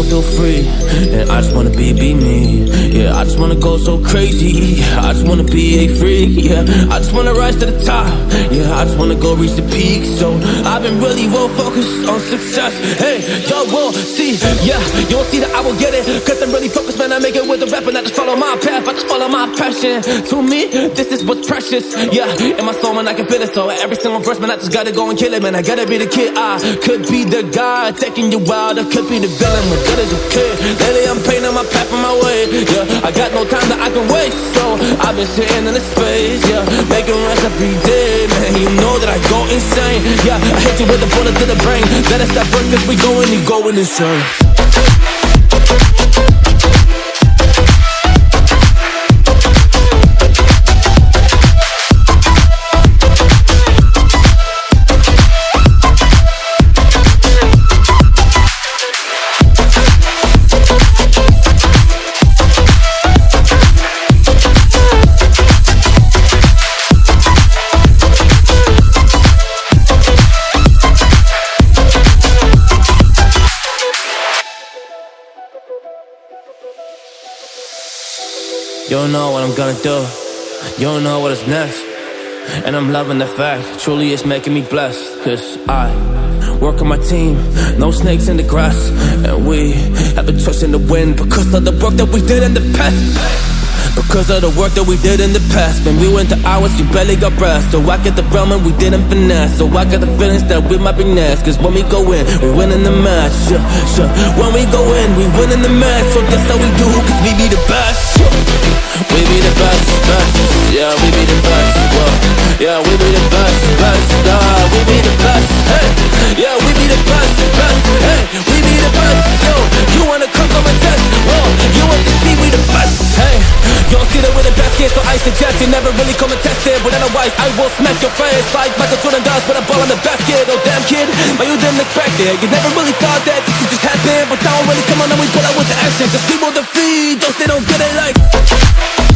wanna feel, free. And I just wanna be, be me. Yeah, I just wanna go so crazy. I just wanna be a freak. Yeah, I just wanna rise to the top. Yeah, I just wanna go reach the peak. So I've been really well focused on success. Hey, y'all will see. Yeah, you'll see that I will get it. Cause I'm really focused. Make it with the rap and I just follow my path. I just follow my passion. To me, this is what's precious. Yeah, in my soul, man, I can feel it. So every single verse, man, I just gotta go and kill it, man. I gotta be the kid. I could be the guy taking you wild. I could be the villain, but good as a kid. Lately, I'm painting my path on my way. Yeah, I got no time that I can waste. So I've been sitting in the space. Yeah, making rest every day, man. You know that I go insane. Yeah, I hit you with a bullet to the brain. Let us stop first, cause we going, you going insane. You don't know what I'm gonna do. You don't know what is next. And I'm loving the fact, truly it's making me blessed. Cause I work on my team, no snakes in the grass. And we have been trusting the wind because of the work that we did in the past. Because of the work that we did in the past. When we went to hours, you barely got breath. So I get the realm and we didn't finesse. So I got the feelings that we might be next. Cause when we go in, we win in the match. Yeah, yeah. When we go in, we win in the match. So that's how we do, cause we be the best. Yeah. We be the best, best. Yeah, we be the best, well, Yeah, we be the best, best suggest you never really come and test it But otherwise, I will smack your face. Like Michael Jordan does With a ball in the basket, oh damn kid But you didn't expect it. You never really thought that this could just happen But now I'm really come on and we pull out with the action Cause people defeat those they don't get it like